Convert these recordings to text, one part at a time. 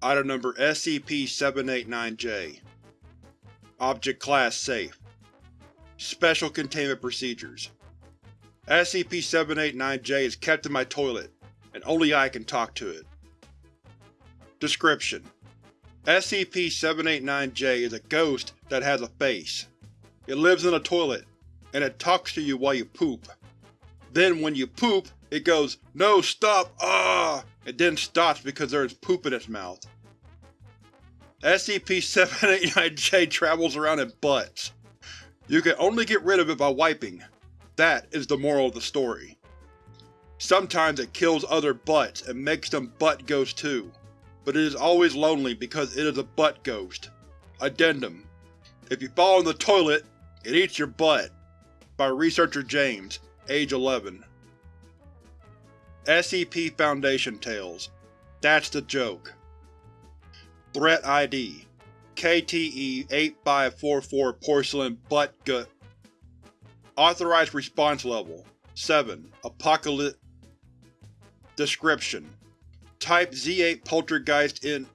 Item number SCP-789-J Object Class Safe Special Containment Procedures SCP-789-J is kept in my toilet, and only I can talk to it. Description: SCP-789-J is a ghost that has a face. It lives in a toilet, and it talks to you while you poop. Then when you poop, it goes, No, stop! Ah! and then stops because there is poop in its mouth. SCP-789-J travels around in butts. You can only get rid of it by wiping. That is the moral of the story. Sometimes it kills other butts and makes them butt ghosts too, but it is always lonely because it is a butt ghost. Addendum: If you fall in the toilet, it eats your butt. By Researcher James, age 11. SCP Foundation Tales. That's the joke. Threat ID: KTE-8544 Porcelain Butt Gut. Authorized Response Level 7 Apocalypse Description: Type Z8 Poltergeist in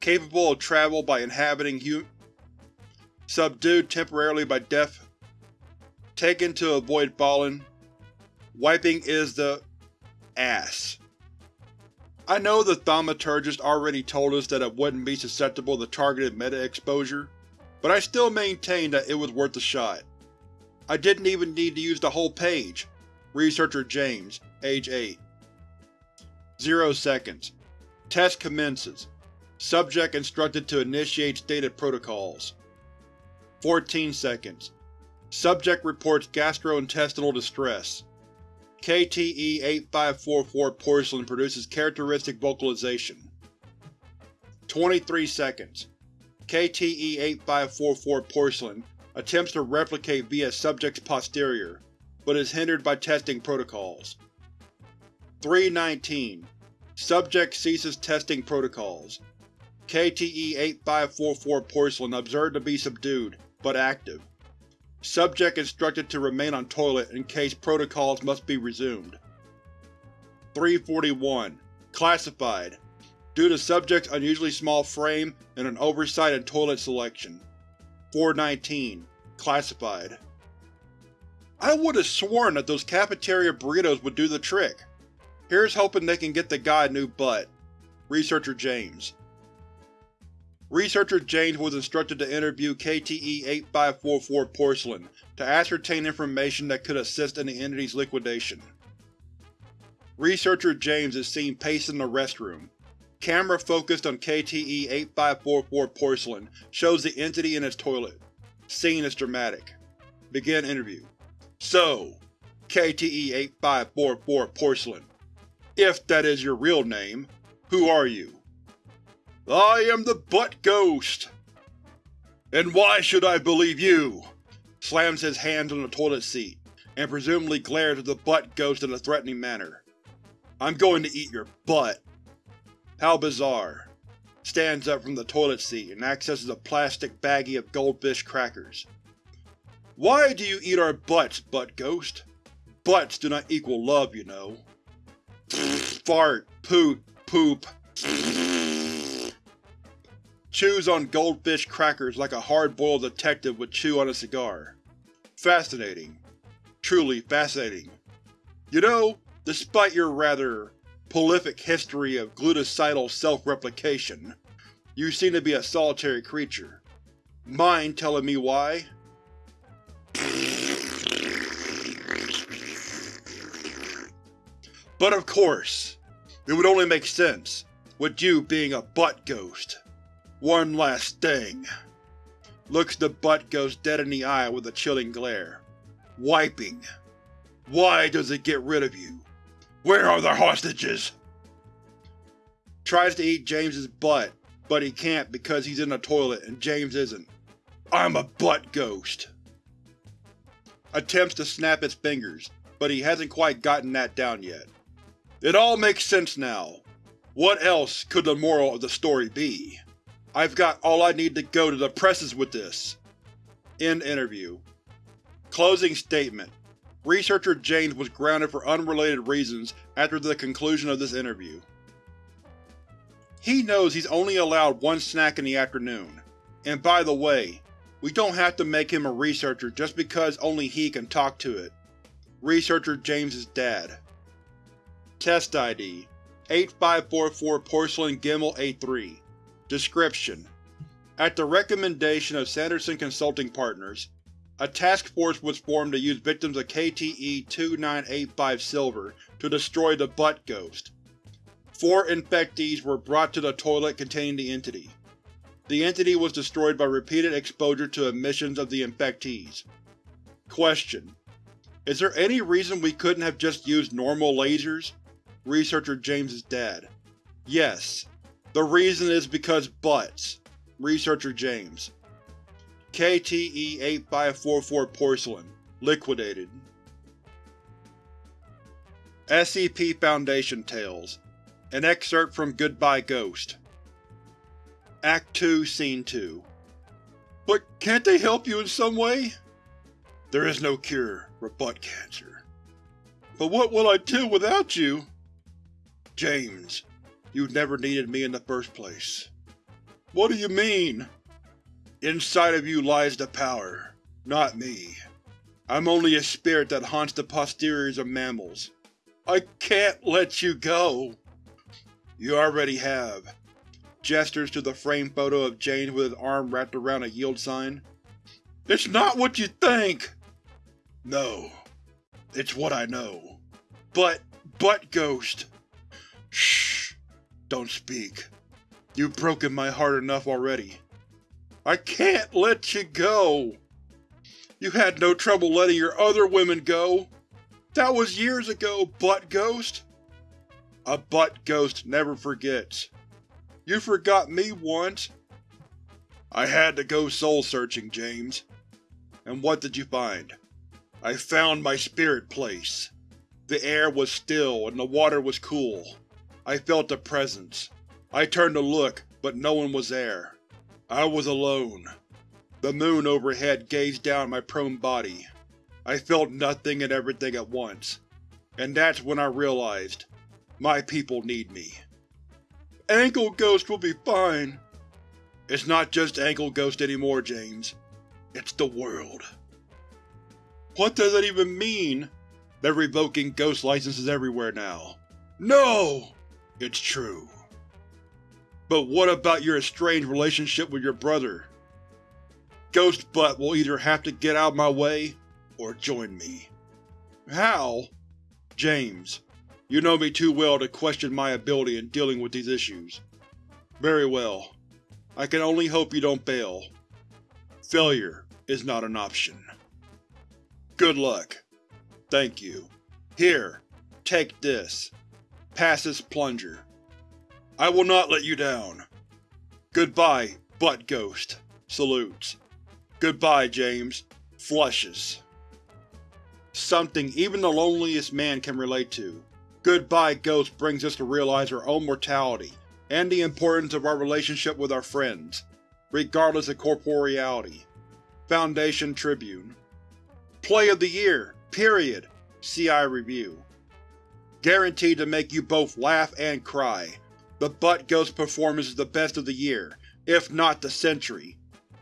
Capable of travel by inhabiting hu Subdued temporarily by death Taken to avoid falling Wiping is the ass. I know the thaumaturgist already told us that it wouldn't be susceptible to targeted meta-exposure, but I still maintain that it was worth a shot. I didn't even need to use the whole page. Researcher James, age 8. 0 seconds. Test commences. Subject instructed to initiate stated protocols. 14 seconds. Subject reports gastrointestinal distress. KTE-8544 Porcelain produces characteristic vocalization. 23 seconds. KTE-8544 Porcelain attempts to replicate via subject's posterior, but is hindered by testing protocols. 319. Subject ceases testing protocols. KTE-8544 Porcelain observed to be subdued, but active. Subject instructed to remain on toilet in case protocols must be resumed. 341. Classified Due to subject's unusually small frame and an oversight in toilet selection. 419. Classified I would've sworn that those cafeteria burritos would do the trick. Here's hoping they can get the guy a new butt. Researcher James Researcher James was instructed to interview KTE-8544 Porcelain to ascertain information that could assist in the entity's liquidation. Researcher James is seen pacing the restroom. Camera focused on KTE-8544 Porcelain shows the entity in its toilet. Scene is dramatic. Begin interview. So, KTE-8544 Porcelain, if that is your real name, who are you? I am the Butt Ghost! And why should I believe you? Slams his hands on the toilet seat, and presumably glares at the Butt Ghost in a threatening manner. I'm going to eat your butt. How bizarre. Stands up from the toilet seat and accesses a plastic baggie of goldfish crackers. Why do you eat our butts, Butt Ghost? Butts do not equal love, you know. Fart, poot, poop chews on goldfish crackers like a hard-boiled detective would chew on a cigar. Fascinating. Truly fascinating. You know, despite your rather prolific history of glutathione self-replication, you seem to be a solitary creature. Mind telling me why? But of course, it would only make sense, with you being a butt ghost. One last thing. Looks the Butt Ghost dead in the eye with a chilling glare. Wiping. Why does it get rid of you? Where are the hostages? Tries to eat James's butt, but he can't because he's in the toilet and James isn't. I'm a butt ghost. Attempts to snap its fingers, but he hasn't quite gotten that down yet. It all makes sense now. What else could the moral of the story be? I've got all I need to go to the presses with this. End interview. Closing statement. Researcher James was grounded for unrelated reasons after the conclusion of this interview. He knows he's only allowed one snack in the afternoon. And by the way, we don't have to make him a researcher just because only he can talk to it. Researcher James's dad. Test ID 8544 Porcelain Gimmel A3 Description: At the recommendation of Sanderson Consulting Partners, a task force was formed to use victims of KTE-2985 Silver to destroy the Butt Ghost. Four infectees were brought to the toilet containing the entity. The entity was destroyed by repeated exposure to emissions of the infectees. Question: Is there any reason we couldn't have just used normal lasers? Researcher James is dad. Yes. The reason is because butts. Researcher James. KTE-8544 Porcelain. Liquidated. SCP Foundation Tales An excerpt from Goodbye Ghost Act 2, Scene 2 But can't they help you in some way? There is no cure for butt cancer. But what will I do without you? James, you never needed me in the first place. What do you mean? Inside of you lies the power, not me. I'm only a spirit that haunts the posteriors of mammals. I can't let you go! You already have. Gestures to the framed photo of James with his arm wrapped around a yield sign. It's not what you think! No. It's what I know. But, but Ghost. Shh. Don't speak. You've broken my heart enough already. I can't let you go! You had no trouble letting your other women go! That was years ago, Butt Ghost! A Butt Ghost never forgets. You forgot me once. I had to go soul-searching, James. And what did you find? I found my spirit place. The air was still and the water was cool. I felt a presence. I turned to look, but no one was there. I was alone. The moon overhead gazed down at my prone body. I felt nothing and everything at once. And that's when I realized, my people need me. Ankle Ghost will be fine. It's not just Ankle Ghost anymore, James. It's the world. What does that even mean? They're revoking ghost licenses everywhere now. No! It's true. But what about your estranged relationship with your brother? Ghost Butt will either have to get out of my way, or join me. How? James, you know me too well to question my ability in dealing with these issues. Very well. I can only hope you don't fail. Failure is not an option. Good luck. Thank you. Here, take this. Pass this plunger. I will not let you down. Goodbye, Butt Ghost. Salutes. Goodbye, James. Flushes. Something even the loneliest man can relate to. Goodbye Ghost brings us to realize our own mortality, and the importance of our relationship with our friends, regardless of corporeality. Foundation Tribune Play of the Year, period. CI Review Guaranteed to make you both laugh and cry. The Butt Ghost performance is the best of the year, if not the century.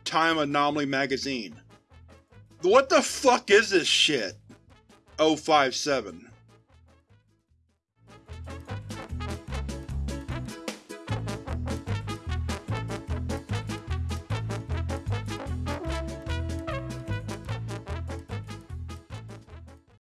Time Anomaly Magazine What the fuck is this shit? 057